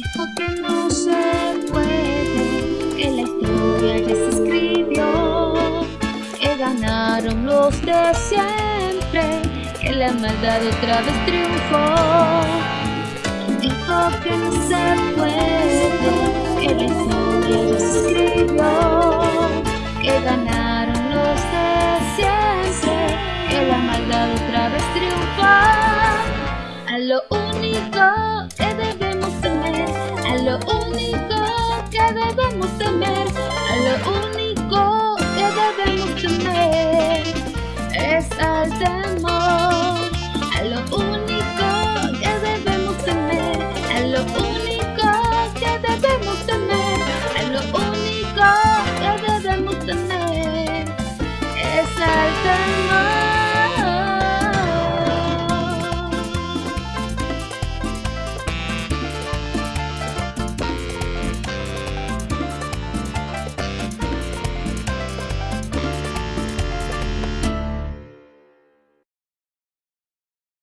¿Quién dijo que no se puede? Que la historia ya escribió. Que ganaron los de siempre. Que la maldad otra vez triunfó. ¿Quién dijo que no se puede? Que la historia ya escribió. Que ganaron los de siempre. Que la maldad otra vez triunfó. A lo único debemos temer, a lo único que debemos temer es al temor. A lo único que debemos temer, a lo único